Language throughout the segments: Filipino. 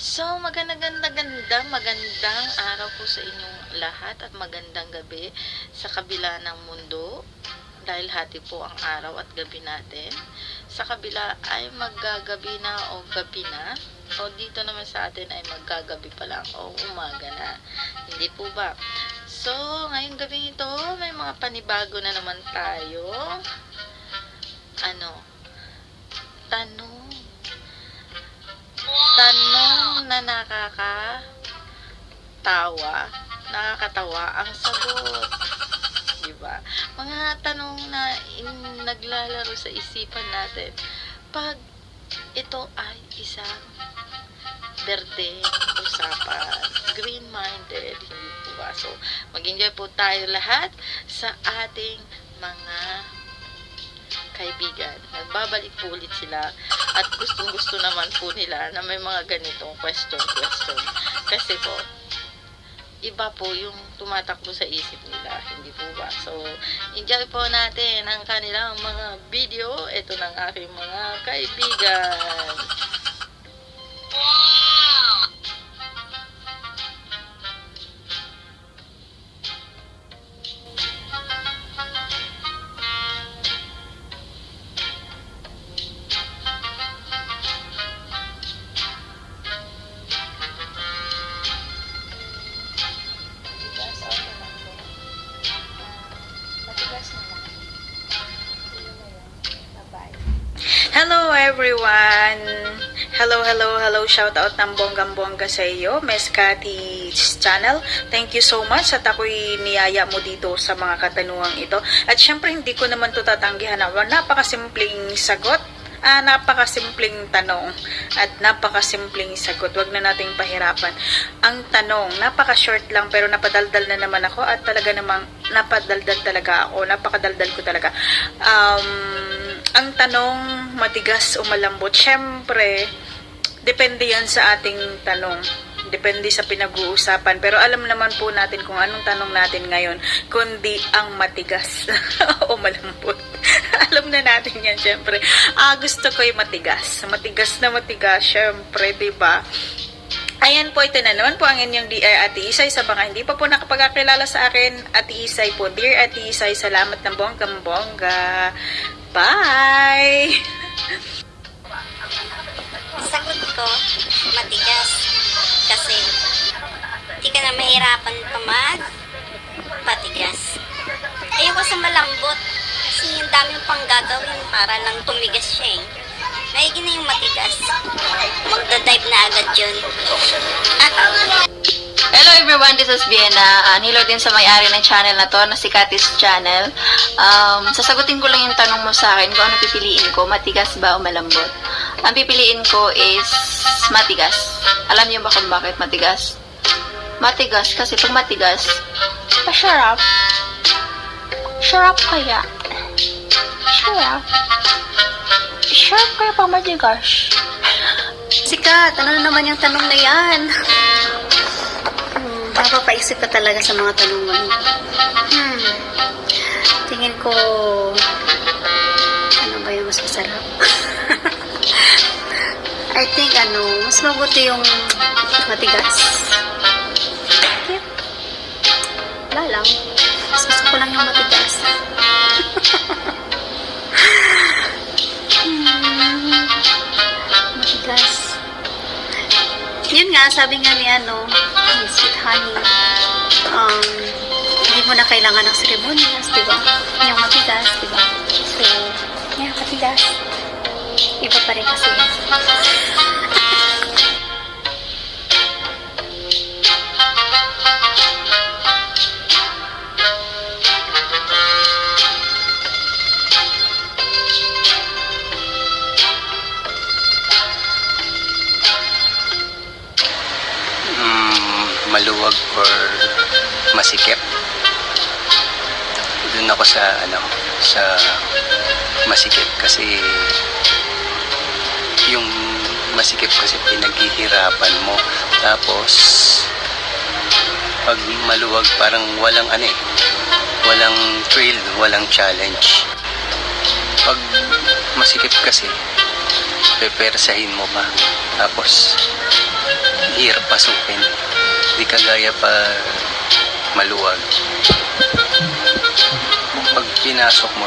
So, magandang ganda magandang araw po sa inyong lahat at magandang gabi sa kabila ng mundo dahil hati po ang araw at gabi natin. Sa kabila ay maggagabi na o gabi na o dito naman sa atin ay maggagabi pa lang o umaga na. Hindi po ba? So, ngayong gabi ito may mga panibago na naman tayo. Ano? Tanong na nakakatawa, nakakatawa ang sagot. Diba? Mga tanong na in, naglalaro sa isipan natin. Pag ito ay isang berde usapan, green-minded, hindi po ba? So, mag-enjoy po tayo lahat sa ating mga kaibigan. Nagbabalik po ulit sila at gustong gusto naman po nila na may mga ganitong question question. Kasi po, iba po yung tumatakbo sa isip nila. Hindi po ba? So, enjoy po natin ang kanilang mga video. Ito ng aking mga kaibigan. Hello, hello, hello. Shout out ng bonggang-bongga sa iyo, Miss Cathy's channel. Thank you so much at ako'y niyaya mo dito sa mga katanungang ito. At syempre, hindi ko naman to tatanggihan na napakasimpleng sagot Ah, napakasimpleng tanong at napakasimpleng sagot. Huwag na nating pahirapan. Ang tanong, napaka-short lang pero napadaldal na naman ako at talaga namang napadaldal talaga ako. Napakadaldal ko talaga. Um, ang tanong, matigas o malambot? Siyempre, depende yan sa ating tanong. Depende sa pinag-uusapan. Pero alam naman po natin kung anong tanong natin ngayon, kundi ang matigas o malambot. alam na natin yan, syempre. Ah, gusto ko yung matigas. Matigas na matigas, syempre, ba? Ayan po, ito na naman po ang inyong Dear Ate Isay. Sa mga hindi pa po nakapagkakilala sa akin, Ate Isay po. Dear Ate Isay, salamat ng bonggang bongga. Bye! ko, matigas. Kasi, di ka na mahirapan pa mag patigas. Ayoko sa malambot. Kasi yung daming pang gagawin para lang tumigas siya eh. Maigi na yung matigas. Magdadive na agad yun. Hello everyone, this is Vienna. Uh, hello din sa may-ari ng channel na to, na si Katis Channel. Um, sasagutin ko lang yung tanong mo sa akin kung ano pipiliin ko, matigas ba o malambot. Ang pipiliin ko is matigas. Alam niyo ba kung bakit matigas? Matigas kasi pag matigas, masarap. Sarap kaya. Sarap. Sarap kaya pag matigas. Sikat, ano na naman yung tanong na yan? Hmm, mapapaisip ka talaga sa mga tanong mo. Hmm, tingin ko, ano ba yung mas masarap? I think, ano, mas mabuti yung matigas. Okay. Wala lang. Mas gusto ko lang yung matigas. hmm, matigas. Yun nga, sabi nga ni ano, Sweet Honey, um, hindi mo na kailangan ng ceremonias, di ba? Yung matigas, di ba? So, yeah, matigas. Iba pa rin kasi. mm, maluwag or masikip. Doon ako sa ano sa masikip kasi yung masikip kasi pinaghihirapan mo tapos pag maluwag parang walang ano eh walang thrill, walang challenge pag masikip kasi pepersahin mo pa tapos mahirap pasukin. Hindi kagaya pa maluwag. Pag pinasok mo,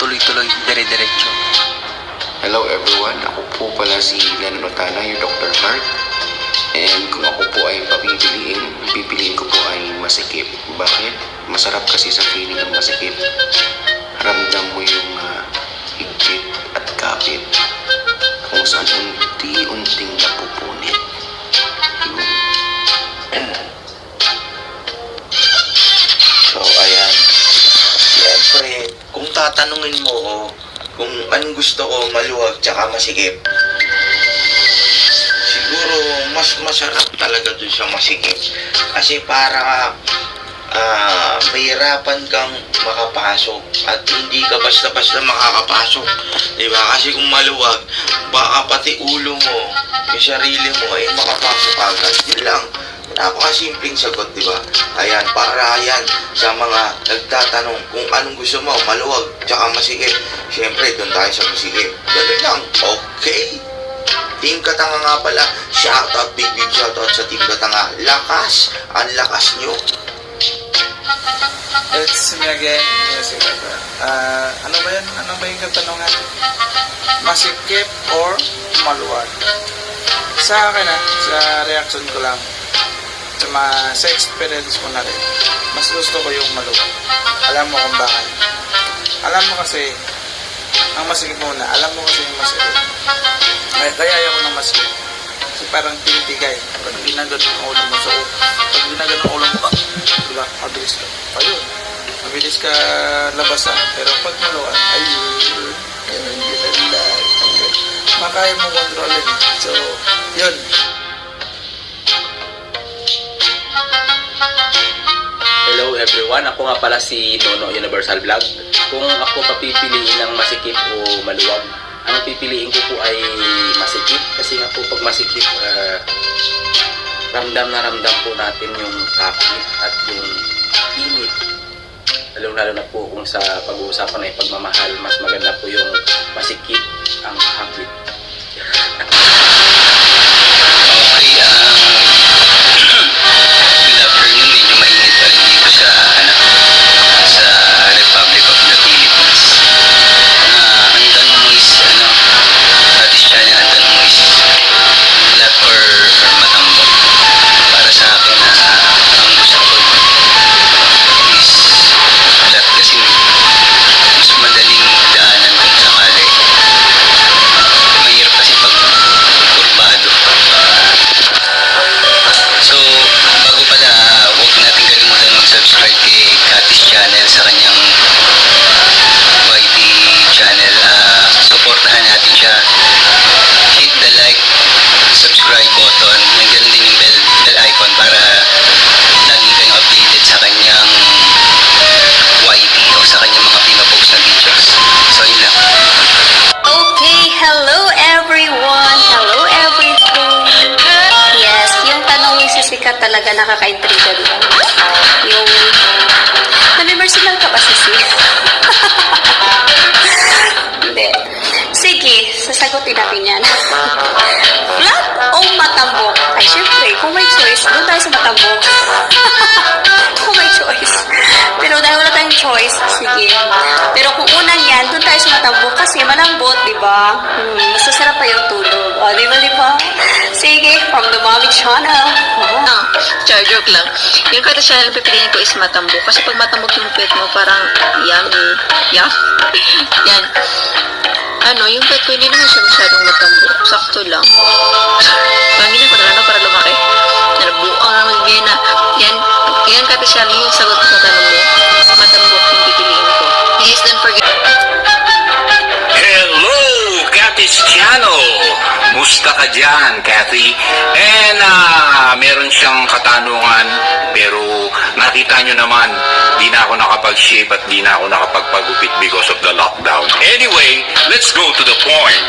tuloy-tuloy, dire-diretso. Hello everyone, ako po pala si Len Rotana, your Dr. Heart. And kung ako po ay papipiliin, pipiliin ko po ay masikip. Bakit? Masarap kasi sa feeling ng masikip. Ramdam mo yung ah, higpit at kapit. Kung saan unti-unting napupunit. So, ayan. Siyempre, kung tatanungin mo ko anong gusto ko, maluwag tsaka masikip, siguro mas masarap talaga dun sa masikip. Kasi para ah mahirapan kang makapasok at hindi ka basta-basta makakapasok. Diba? Kasi kung maluwag, baka pati ulo mo, yung sarili mo ay makapasok agad. Yun lang. Napakasimpleng sagot, di ba? Ayan, para yan sa mga nagtatanong kung anong gusto mo, maluwag, tsaka masikip. Siyempre, doon tayo sa masikip. Ganun lang. Okay. Team Katanga nga pala. Shoutout, big big shoutout sa Team Katanga. Lakas. Ang lakas nyo. It's me again, music Ah, ano ba yan? Ano ba yung katanungan? Masikip or maluwag? Sa akin ah, sa reaction ko lang, sa, mga, sa experience ko na rin, mas gusto ko yung maluwag. Alam mo kung bakit? Alam mo kasi, ang masikip muna, alam mo kasi yung masikip. Kaya, kaya ayaw ko ng masikip. Kasi parang tinitigay. Pag ginagad ng ulo mo sa pag ginagad ng ulo mo, ah, di ba, mabilis ka. Ayun, mabilis ka labasan. Pero pag maluwag, ayun, hindi na nila. Makaya mo kontrolin. So, yun. Hello everyone, ako nga pala si Nono Universal Vlog. Kung ako papipiliin ng masikip o maluwag, ang pipiliin ko po ay masikip kasi nga po pag masikip, ah, ramdam na ramdam po natin yung kapit at yung init. Lalo-lalo na po kung sa pag-uusapan ay pagmamahal, mas maganda po yung masikip ang kapit. Sasagutin natin yan. Flat o matambok? Ay, syempre, kung may choice, doon tayo sa matambok. kung may choice. Pero dahil wala tayong choice, sige. Pero kung unang yan, doon tayo sa matambok kasi malambot, di ba? Hmm, masasarap pa yung tulog. O, di ba, di ba? Sige, from the Mommy Channel. Oh. Ah, char, joke lang. Yung kata channel pipiliin ko is matambok. Kasi pag matambok yung pet mo, parang yummy. Yum. Yan. Ano, yung pet ko hindi naman siya masyadong matambok. Sakto lang. Panginin ko na para lumaki. Nalabuang na magbina. Yan. Yan channel yung sagot sa tanong mo. Matambok yung pipiliin ko. Please don't forget. Hello, Channel! Musta ka dyan, Kathy? And ah, nakita nyo naman, di na ako nakapag-shave at di na ako nakapagpagupit because of the lockdown. Anyway, let's go to the point.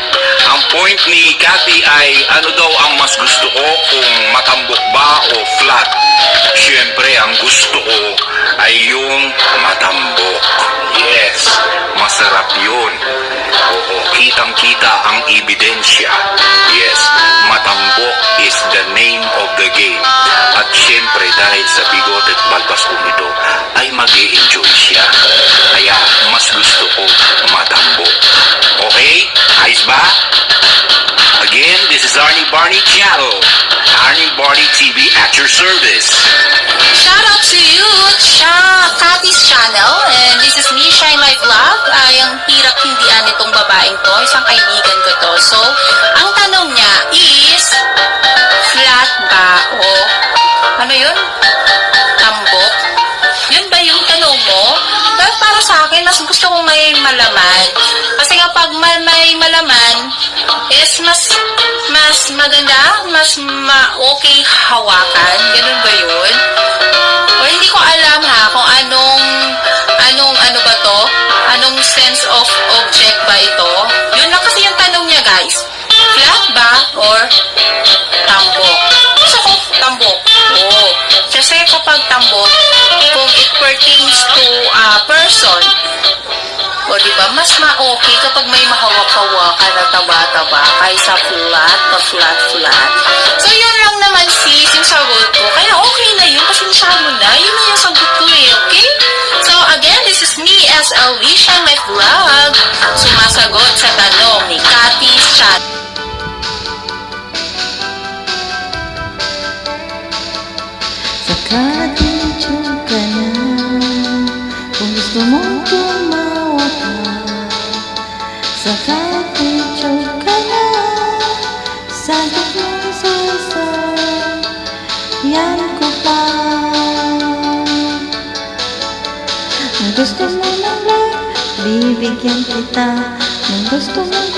Ang point ni Kathy ay ano daw ang mas gusto ko kung matambok ba o flat. Siyempre, ang gusto ko ay yung matambok. Yes, masarap yun. Oo, kitang-kita makita ang ebidensya. Yes, matambok is the name of the game. At syempre dahil sa bigot at balbas ko nito, ay mag enjoy siya. Kaya mas gusto ko matambok. Okay? Ayos ba? Again, this is Arnie Barney Channel. Arnie Barney TV at your service. Shout out to you, Cha Katis Channel. And this is me, Shine Life Vlog. Ay, ang hirap hindian nitong babaeng to. Isang kaibigan. So, ang tanong niya is, flat ba o ano yun? Tambok? Yun ba yung tanong mo? Pero para sa akin, mas gusto kong may malaman. Kasi kapag may, may malaman, is mas mas maganda, mas ma-okay hawakan. Ganun ba yun? Flat ba or tambok? Gusto ko tambok. Oo. Kasi kapag tambok, kung it pertains to a person, o di ba mas ma-okay kapag may mahawak-hawakan na taba-taba kaysa flat na flat-flat. So yun lang naman sis yung sagot ko. Kaya okay na yun. Pasensya mo na. Yun na yung sagot ko eh. Okay? So again, this is me, SLV, Shine My Vlog. Sumasagot sa tanong ni Cathy's Chat. Mo ng love Bibigyan kita Kung gusto mong kulit